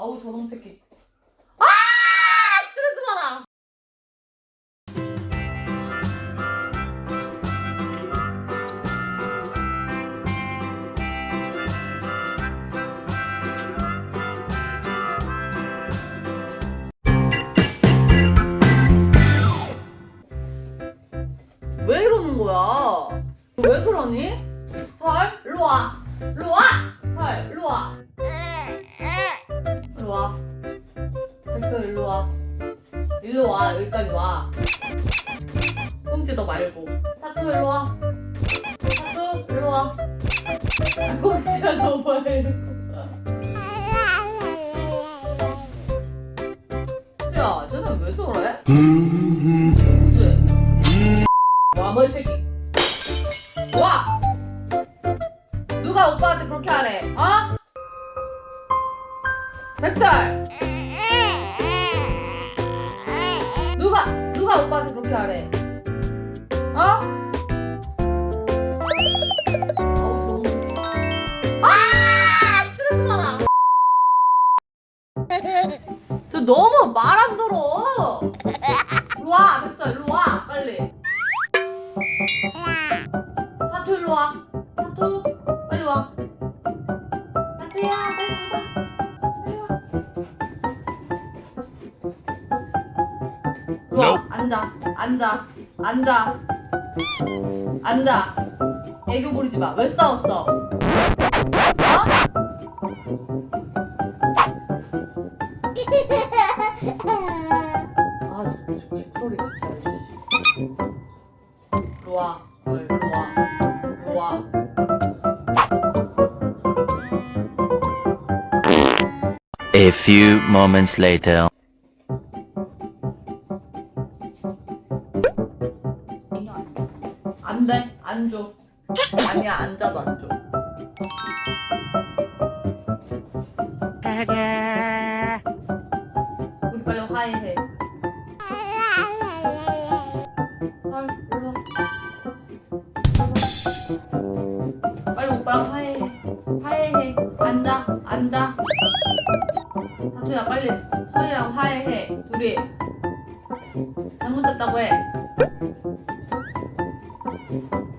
아우 저놈 새끼. 아 스트레스 받아. 왜 이러는 거야? 왜 그러니? 설, 일로 와. 일로 와. 설, 일로 와. 일로 와. 됐어, 일로 와. 일로 와. 여기까지 와. 꽁지 너 말고. 타투 일로 와. 타투 일로 와. 아, 꽁지야 너 말고. 야, 쟤는 왜 저래? 쟤. 와, 뭐, 이 새끼. 와! 누가 오빠한테 그렇게 하래? 어? 백설! 누가, 누가 오빠한테 그렇게 하래? 어? 아! 너무 말 안 들어! 와, 백설, 일로 와, 빨리. 와. 앉아. 앉아. 앉아. 앉아. 애교 부리지 마. 왜 싸웠어? 어? 아, 진짜. 와. A few moments later. 돼. 안 줘. 아니야, 앉아도 안 줘. 우리 빨리 화해해. 헐, 일로 와. 빨리 오빠랑 화해해. 화해해. 앉아, 앉아. 다투야, 빨리 서희랑 화해해. 둘이. 잘못했다고 해. 얘는